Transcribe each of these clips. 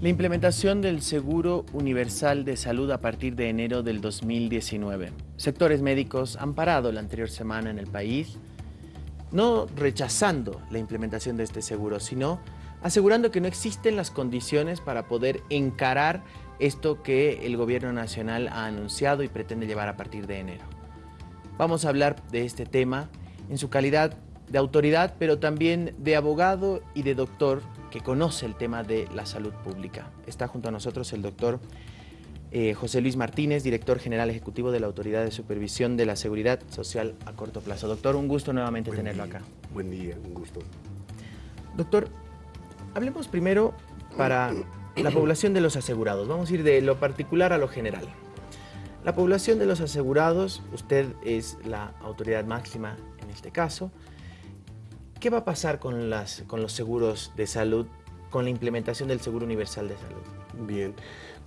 La implementación del Seguro Universal de Salud a partir de enero del 2019. Sectores médicos han parado la anterior semana en el país, no rechazando la implementación de este seguro, sino asegurando que no existen las condiciones para poder encarar esto que el gobierno nacional ha anunciado y pretende llevar a partir de enero. Vamos a hablar de este tema en su calidad de autoridad, pero también de abogado y de doctor que conoce el tema de la salud pública. Está junto a nosotros el doctor eh, José Luis Martínez, director general ejecutivo de la Autoridad de Supervisión de la Seguridad Social a corto plazo. Doctor, un gusto nuevamente tenerlo acá. Buen día, un gusto. Doctor, hablemos primero para la población de los asegurados. Vamos a ir de lo particular a lo general. La población de los asegurados, usted es la autoridad máxima en este caso, ¿Qué va a pasar con, las, con los seguros de salud, con la implementación del Seguro Universal de Salud? Bien,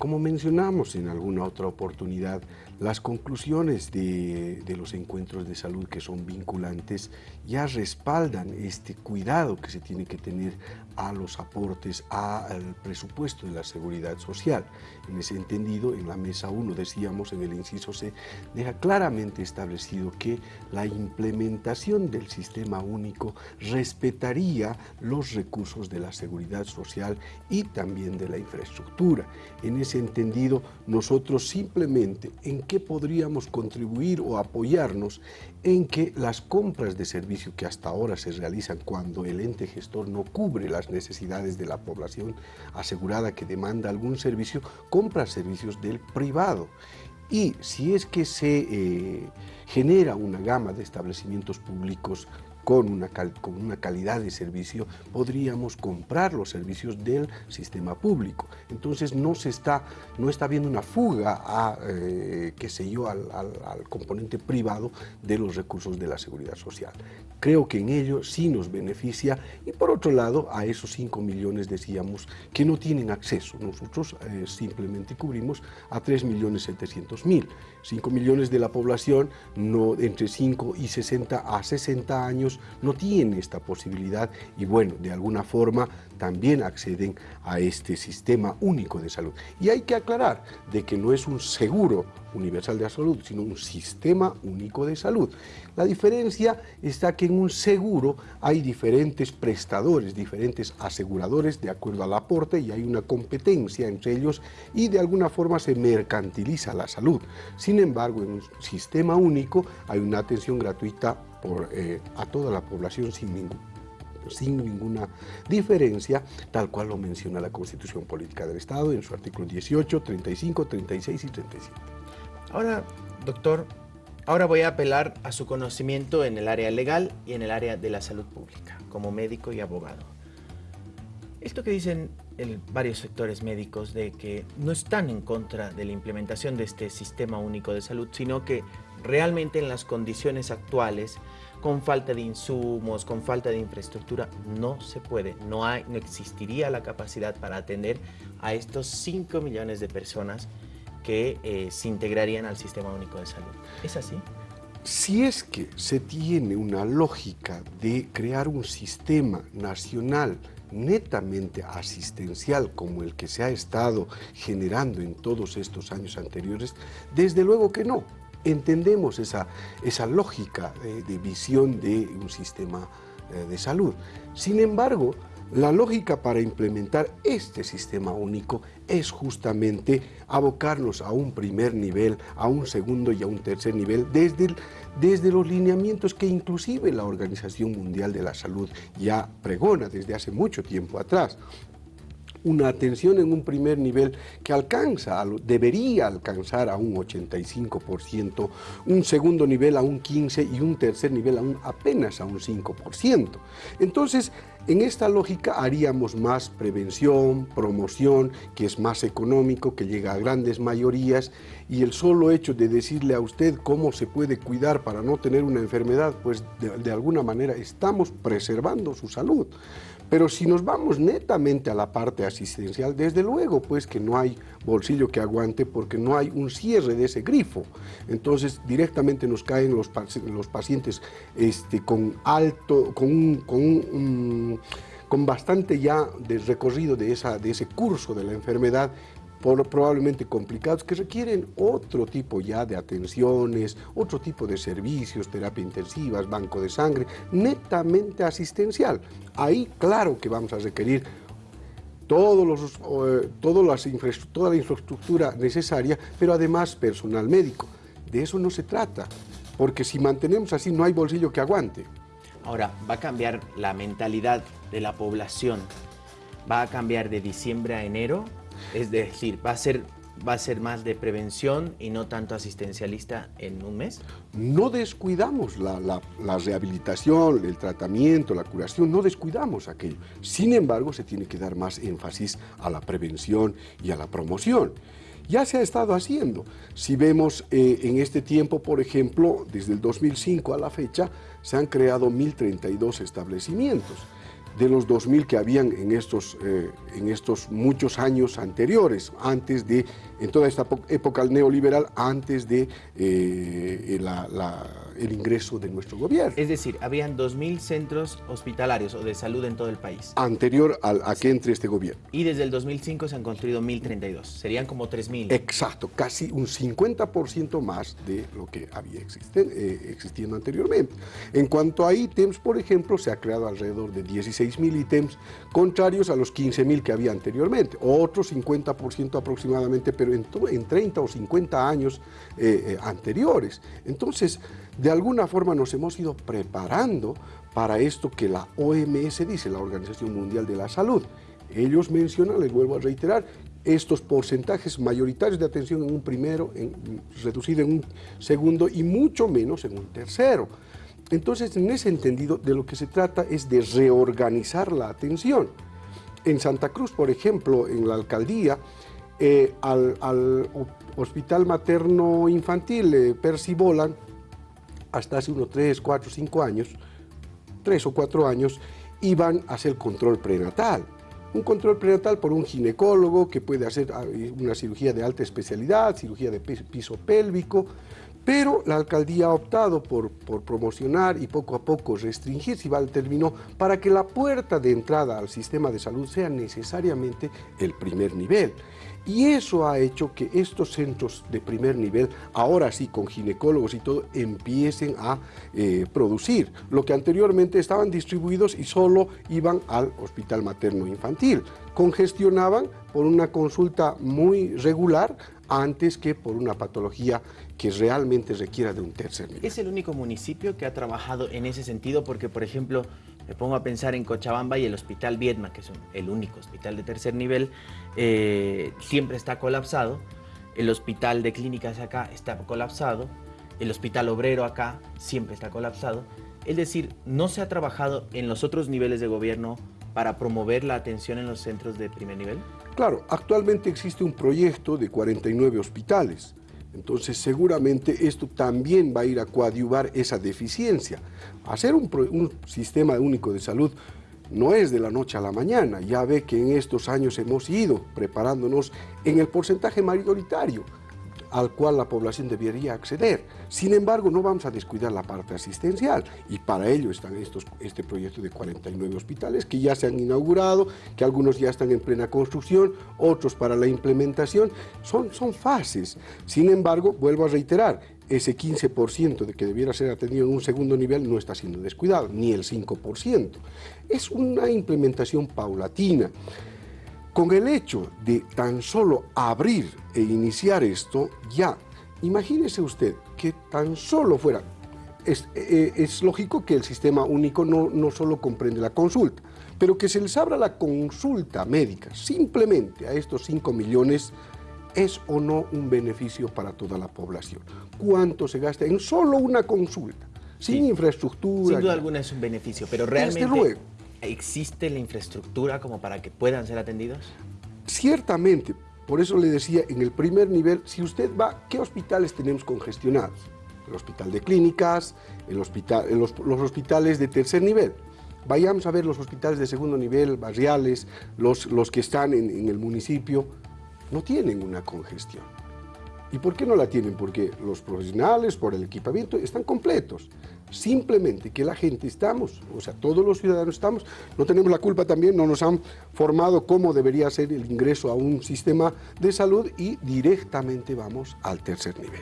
como mencionamos en alguna otra oportunidad, las conclusiones de, los encuentros de salud que son vinculantes ya respaldan este cuidado que se tiene que tener a los aportes al presupuesto de la seguridad social. En ese entendido, en la mesa 1 decíamos, en el inciso C, deja claramente establecido que la implementación del sistema único respetaría los recursos de la seguridad social y también de la infraestructura. En ese entendido, nosotros simplemente en qué podríamos contribuir o apoyarnos en que las compras de servicio que hasta ahora se realizan cuando el ente gestor no cubre las necesidades de la población asegurada que demanda algún servicio, compra servicios del privado. Y si es que se eh, genera una gama de establecimientos públicos con una, con una calidad de servicio, podríamos comprar los servicios del sistema público. Entonces no se está, no está habiendo una fuga a, eh, qué sé yo, al, componente privado de los recursos de la seguridad social. Creo que en ello sí nos beneficia y por otro lado a esos 5 millones decíamos que no tienen acceso. Nosotros eh, simplemente cubrimos a 3 millones 700 mil. 5 millones de la población no, entre 5 y 60 a 60 años no tienen esta posibilidad y bueno, de alguna forma también acceden a este sistema único de salud. Y hay que aclarar de que no es un seguro universal de salud, sino un sistema único de salud. La diferencia está que en un seguro hay diferentes prestadores, diferentes aseguradores de acuerdo al aporte y hay una competencia entre ellos y de alguna forma se mercantiliza la salud. Sin embargo, en un sistema único hay una atención gratuita por, eh, a toda la población sin, sin ninguna diferencia, tal cual lo menciona la Constitución Política del Estado en su artículo 18, 35, 36 y 37. Ahora, doctor, ahora voy a apelar a su conocimiento en el área legal y en el área de la salud pública, como médico y abogado. Esto que dicen varios sectores médicos de que no están en contra de la implementación de este sistema único de salud, sino que realmente en las condiciones actuales, con falta de insumos, con falta de infraestructura, no se puede, no, hay, no existiría la capacidad para atender a estos 5 millones de personas que eh, se integrarían al Sistema Único de Salud. ¿Es así? Si es que se tiene una lógica de crear un sistema nacional netamente asistencial como el que se ha estado generando en todos estos años anteriores, desde luego que no entendemos esa, esa lógica de, visión de un sistema eh, de salud. Sin embargo, la lógica para implementar este sistema único es justamente abocarnos a un primer nivel, a un segundo y a un tercer nivel, desde, desde los lineamientos que inclusive la Organización Mundial de la Salud ya pregona desde hace mucho tiempo atrás una atención en un primer nivel que alcanza, debería alcanzar a un 85%, un segundo nivel a un 15% y un tercer nivel a un, apenas a un 5%. Entonces, en esta lógica haríamos más prevención, promoción, que es más económico, que llega a grandes mayorías y el solo hecho de decirle a usted cómo se puede cuidar para no tener una enfermedad, pues de, de alguna manera estamos preservando su salud. Pero si nos vamos netamente a la parte asistencial, desde luego pues que no hay bolsillo que aguante porque no hay un cierre de ese grifo. Entonces directamente nos caen los, los pacientes este, con alto, con un, con con bastante ya de recorrido de, esa, de ese curso de la enfermedad, por, probablemente complicados, que requieren otro tipo ya de atenciones, otro tipo de servicios, terapia intensivas, banco de sangre, netamente asistencial. Ahí claro que vamos a requerir todos los, eh, todas las toda la infraestructura necesaria, pero además personal médico. De eso no se trata, porque si mantenemos así no hay bolsillo que aguante. Ahora, va a cambiar la mentalidad de la población, va a cambiar de diciembre a enero, es decir, va a ser va a ser más de prevención y no tanto asistencialista en un mes? No descuidamos la, la, rehabilitación, el tratamiento, la curación, no descuidamos aquello. Sin embargo, se tiene que dar más énfasis a la prevención y a la promoción. Ya se ha estado haciendo. Si vemos eh, en este tiempo, por ejemplo, desde el 2005 a la fecha, se han creado 1.032 establecimientos de los 2.000 que habían en estos, eh, en estos muchos años anteriores, antes de, en toda esta época neoliberal, antes de eh, la el ingreso de nuestro gobierno. Es decir, habían 2.000 centros hospitalarios o de salud en todo el país. Anterior a, que entre este gobierno. Y desde el 2005 se han construido 1.032. Serían como 3.000. Exacto, casi un 50% más de lo que había existen, eh, existiendo anteriormente. En cuanto a ítems, por ejemplo, se ha creado alrededor de 16.000 ítems, contrarios a los 15.000 que había anteriormente. Otro 50% aproximadamente, pero en, en 30 o 50 años eh, eh, anteriores. Entonces, de alguna forma nos hemos ido preparando para esto que la OMS dice, la Organización Mundial de la Salud. Ellos mencionan, les vuelvo a reiterar, estos porcentajes mayoritarios de atención en un primero, en, reducido en un segundo y mucho menos en un tercero. Entonces, en ese entendido, de lo que se trata es de reorganizar la atención. En Santa Cruz, por ejemplo, en la alcaldía, eh, al, Hospital Materno Infantil eh, Percy Bolan, hasta hace unos 3, 4, 5 años, 3 o 4 años, iban a hacer control prenatal. Un control prenatal por un ginecólogo que puede hacer ah, una cirugía de alta especialidad, cirugía de piso pélvico, pero la alcaldía ha optado por, por, promocionar y poco a poco restringir, si va al término, para que la puerta de entrada al sistema de salud sea necesariamente el primer nivel. Y eso ha hecho que estos centros de primer nivel, ahora sí con ginecólogos y todo, empiecen a eh, producir, lo que anteriormente estaban distribuidos y solo iban al hospital materno infantil. Congestionaban por una consulta muy regular antes que por una patología que realmente requiera de un tercer nivel. ¿Es el único municipio que ha trabajado en ese sentido? Porque, por ejemplo, me pongo a pensar en Cochabamba y el Hospital Viedma, que es el único hospital de tercer nivel, eh, siempre está colapsado. El Hospital de Clínicas acá está colapsado. El Hospital Obrero acá siempre está colapsado. Es decir, no se ha trabajado en los otros niveles de gobierno para promover la atención en los centros de primer nivel? Claro, actualmente existe un proyecto de 49 hospitales. Entonces seguramente esto también va a ir a coadyuvar esa deficiencia. Hacer un, un, sistema único de salud no es de la noche a la mañana. Ya ve que en estos años hemos ido preparándonos en el porcentaje mayoritario al cual la población debería acceder. Sin embargo, no vamos a descuidar la parte asistencial y para ello están estos, este proyecto de 49 hospitales que ya se han inaugurado, que algunos ya están en plena construcción, otros para la implementación. Son, son fases. Sin embargo, vuelvo a reiterar, ese 15% de que debiera ser atendido en un segundo nivel no está siendo descuidado, ni el 5%. Es una implementación paulatina. Con el hecho de tan solo abrir e iniciar esto, ya, imagínese usted que tan solo fuera, es, eh, es lógico que el sistema único no, no solo comprende la consulta, pero que se les abra la consulta médica simplemente a estos 5 millones ¿Es o no un beneficio para toda la población? ¿Cuánto se gasta en solo una consulta? Sin infraestructura. Sin duda alguna es un beneficio, pero realmente... luego, ¿Existe la infraestructura como para que puedan ser atendidos? Ciertamente, por eso le decía, en el primer nivel, si usted va, ¿qué hospitales tenemos congestionados? El hospital de clínicas, el hospital, los, hospitales de tercer nivel. Vayamos a ver los hospitales de segundo nivel, barriales, los, los que están en el municipio, no tienen una congestión. ¿Y por qué no la tienen? Porque los profesionales, por el equipamiento, están completos. Simplemente que la gente estamos, o sea, todos los ciudadanos estamos, no tenemos la culpa también, no nos han formado cómo debería ser el ingreso a un sistema de salud y directamente vamos al tercer nivel.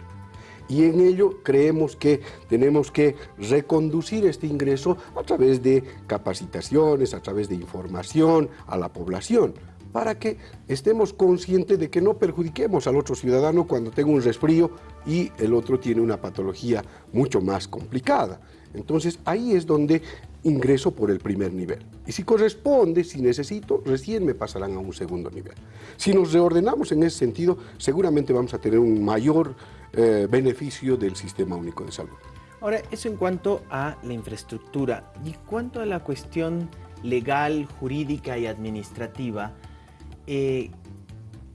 Y en ello creemos que tenemos que reconducir este ingreso a través de capacitaciones, a través de información a la población, para que estemos conscientes de que no perjudiquemos al otro ciudadano cuando tenga un resfrío y el otro tiene una patología mucho más complicada. Entonces ahí es donde ingreso por el primer nivel. Y si corresponde, si necesito, recién me pasarán a un segundo nivel. Si nos reordenamos en ese sentido, seguramente vamos a tener un mayor eh, beneficio del Sistema Único de Salud. Ahora, eso en cuanto a la infraestructura. Y cuanto a la cuestión legal, jurídica y administrativa, eh,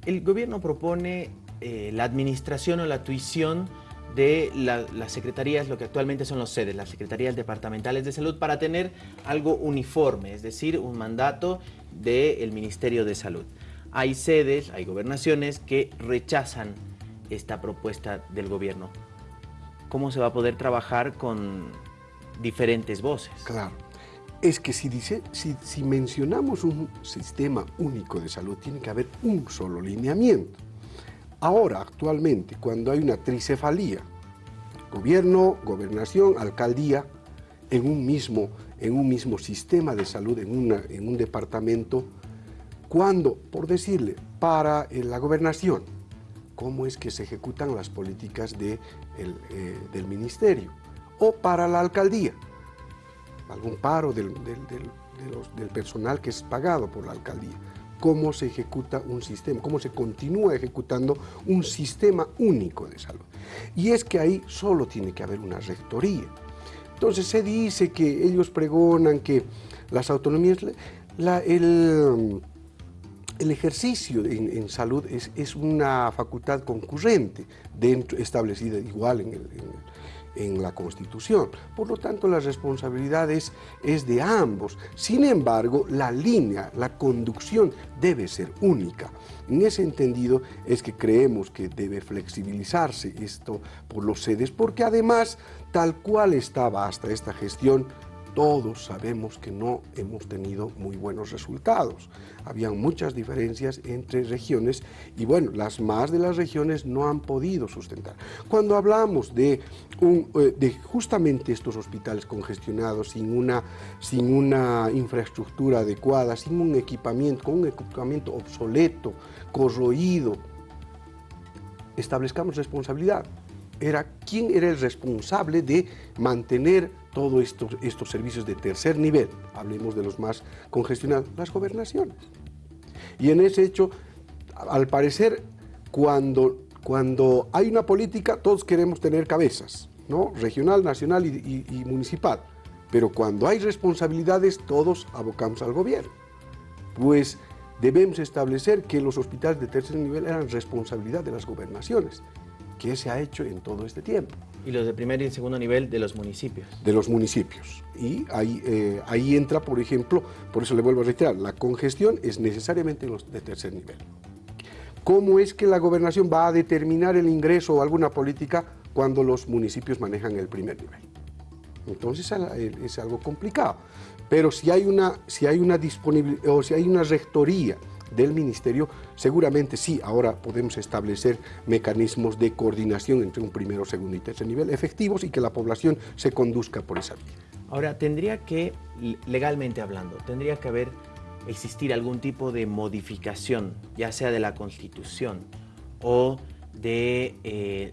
el gobierno propone eh, la administración o la tuición de las secretarías, lo que actualmente son los sedes, las secretarías departamentales de salud, para tener algo uniforme, es decir, un mandato del Ministerio de Salud. Hay sedes, hay gobernaciones que rechazan esta propuesta del gobierno. ¿Cómo se va a poder trabajar con diferentes voces? Claro. Es que si, dice, si, mencionamos un sistema único de salud, tiene que haber un solo lineamiento. Ahora, actualmente, cuando hay una tricefalía, gobierno, gobernación, alcaldía, en un mismo, en un mismo sistema de salud, en un departamento, cuando, por decirle, para la gobernación, cómo es que se ejecutan las políticas de eh, del ministerio, o para la alcaldía, algún paro del, del personal que es pagado por la alcaldía cómo se ejecuta un sistema, cómo se continúa ejecutando un sistema único de salud. Y es que ahí solo tiene que haber una rectoría. Entonces se dice que ellos pregonan que las autonomías, el, ejercicio en, salud es, una facultad concurrente dentro, establecida igual en el, la Constitución. Por lo tanto, la responsabilidad es, de ambos. Sin embargo, la línea, la conducción debe ser única. En ese entendido es que creemos que debe flexibilizarse esto por los sedes, porque además, tal cual estaba hasta esta gestión, todos sabemos que no hemos tenido muy buenos resultados. Habían muchas diferencias entre regiones y bueno, las más de las regiones no han podido sustentar. Cuando hablamos de, eh, de justamente estos hospitales congestionados, sin una, sin una infraestructura adecuada, sin un equipamiento, con un equipamiento obsoleto, corroído, establezcamos responsabilidad. Era quién era el responsable de mantener todos estos, estos servicios de tercer nivel, hablemos de los más congestionados, las gobernaciones. Y en ese hecho, al parecer, cuando, cuando hay una política, todos queremos tener cabezas, ¿no? regional, nacional y, y municipal. Pero cuando hay responsabilidades, todos abocamos al gobierno. Pues debemos establecer que los hospitales de tercer nivel eran responsabilidad de las gobernaciones. ¿Qué se ha hecho en todo este tiempo? Y los de primer y segundo nivel de los municipios. De los municipios. Y ahí, eh, ahí entra, por ejemplo, por eso le vuelvo a reiterar, la congestión es necesariamente los de tercer nivel. ¿Cómo es que la gobernación va a determinar el ingreso o alguna política cuando los municipios manejan el primer nivel? Entonces es algo complicado. Pero si hay una, si hay una disponibilidad o si hay una rectoría del Ministerio, seguramente sí, ahora podemos establecer mecanismos de coordinación entre un primero, segundo y tercer nivel efectivos y que la población se conduzca por esa vía. Ahora, tendría que, legalmente hablando, tendría que haber, existir algún tipo de modificación, ya sea de la Constitución o de eh,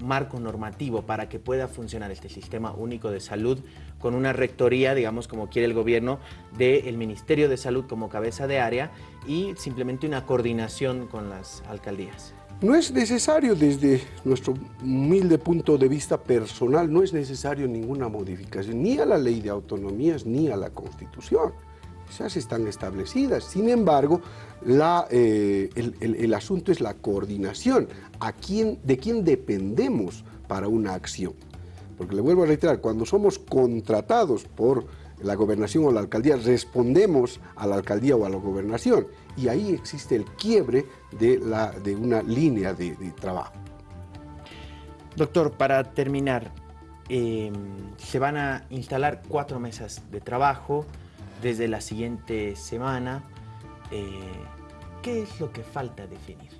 marco normativo para que pueda funcionar este sistema único de salud con una rectoría, digamos, como quiere el gobierno, del Ministerio de Salud como cabeza de área y simplemente una coordinación con las alcaldías. No es necesario, desde nuestro humilde punto de vista personal, no es necesario ninguna modificación, ni a la ley de autonomías, ni a la Constitución. Esas están establecidas. Sin embargo, eh, el, asunto es la coordinación. ¿A quién, ¿De quién dependemos para una acción? Porque le vuelvo a reiterar, cuando somos contratados por la gobernación o la alcaldía, respondemos a la alcaldía o a la gobernación. Y ahí existe el quiebre de, la, de una línea de, trabajo. Doctor, para terminar, em, se van a instalar cuatro mesas de trabajo desde la siguiente semana. Eh, ¿Qué es lo que falta definir?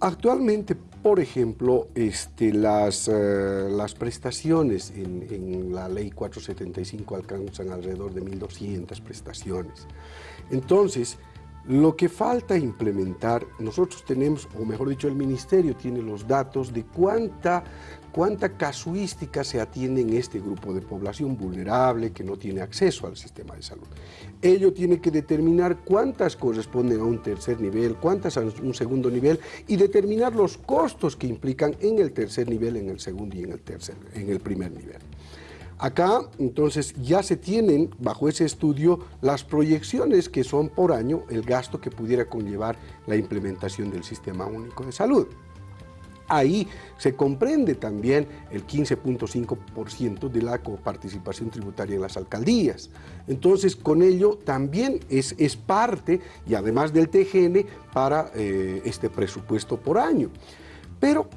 Actualmente, por ejemplo, este, las, eh, las prestaciones en, en, la ley 475 alcanzan alrededor de 1.200 prestaciones. Entonces, lo que falta implementar, nosotros tenemos, o mejor dicho, el Ministerio tiene los datos de cuánta, cuánta casuística se atiende en este grupo de población vulnerable que no tiene acceso al sistema de salud. Ello tiene que determinar cuántas corresponden a un tercer nivel, cuántas a un segundo nivel y determinar los costos que implican en el tercer nivel, en el segundo y en el, tercer, en el primer nivel. Acá, entonces, ya se tienen, bajo ese estudio, las proyecciones que son por año el gasto que pudiera conllevar la implementación del Sistema Único de Salud. Ahí se comprende también el 15.5% de la coparticipación tributaria en las alcaldías. Entonces, con ello también es, es parte, y además del TGN, para eh, este presupuesto por año. Pero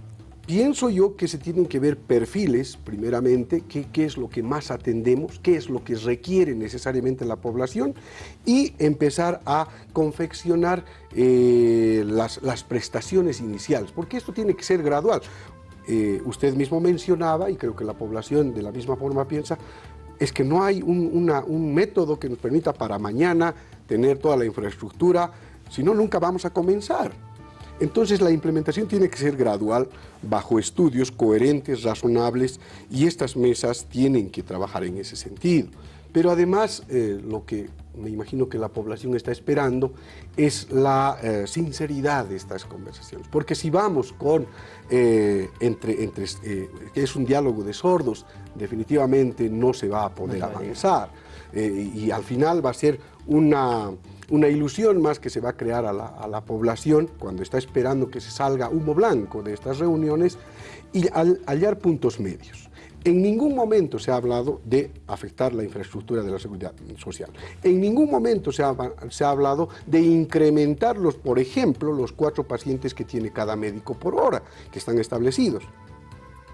Pienso yo que se tienen que ver perfiles, primeramente, qué, es lo que más atendemos, qué es lo que requiere necesariamente la población y empezar a confeccionar eh, las, las, prestaciones iniciales, porque esto tiene que ser gradual. Eh, usted mismo mencionaba, y creo que la población de la misma forma piensa, es que no hay un, un método que nos permita para mañana tener toda la infraestructura, si no, nunca vamos a comenzar. Entonces la implementación tiene que ser gradual, bajo estudios coherentes, razonables, y estas mesas tienen que trabajar en ese sentido. Pero además, eh, lo que me imagino que la población está esperando es la eh, sinceridad de estas conversaciones. Porque si vamos con, eh, entre, entre que es un diálogo de sordos, definitivamente no se va a poder avanzar. y al final va a ser una una ilusión más que se va a crear a la, población cuando está esperando que se salga humo blanco de estas reuniones y hallar puntos medios. En ningún momento se ha hablado de afectar la infraestructura de la seguridad social. En ningún momento se ha, se ha, hablado de incrementar, los, por ejemplo, los cuatro pacientes que tiene cada médico por hora, que están establecidos.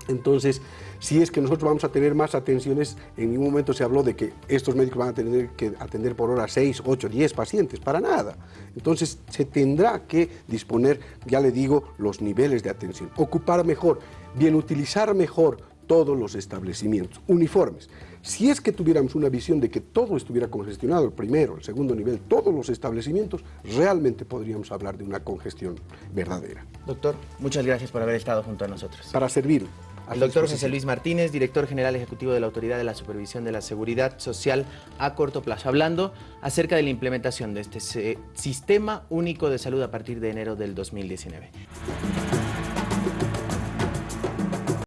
Entonces, si es que nosotros vamos a tener más atenciones, en ningún momento se habló de que estos médicos van a tener que atender por hora 6, 8, 10 pacientes, para nada. Entonces, se tendrá que disponer, ya le digo, los niveles de atención, ocupar mejor, bien utilizar mejor todos los establecimientos, uniformes. Si es que tuviéramos una visión de que todo estuviera congestionado, el primero, el segundo nivel, todos los establecimientos, realmente podríamos hablar de una congestión verdadera. Doctor, muchas gracias por haber estado junto a nosotros. Para servir. El doctor José Luis Martínez, director general ejecutivo de la Autoridad de la Supervisión de la Seguridad Social a corto plazo, hablando acerca de la implementación de este Sistema Único de Salud a partir de enero del 2019.